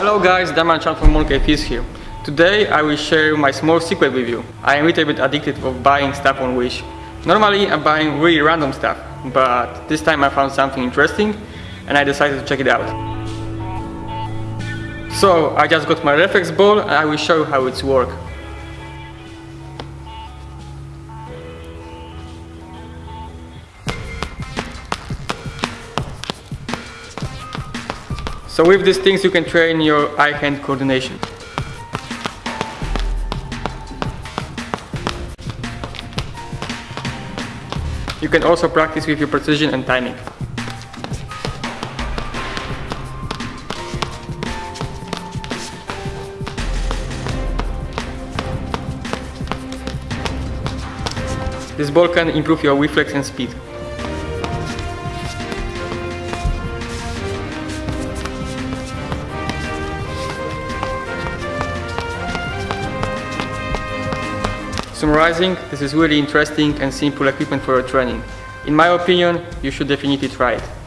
Hello guys, Damian Chan from Monkey Fizz here. Today I will share my small secret with you. I am a little bit addicted of buying stuff on Wish. Normally I'm buying really random stuff, but this time I found something interesting and I decided to check it out. So I just got my reflex ball and I will show you how it's work. So with these things you can train your eye-hand coordination. You can also practice with your precision and timing. This ball can improve your reflex and speed. Summarizing, this is really interesting and simple equipment for your training. In my opinion, you should definitely try it.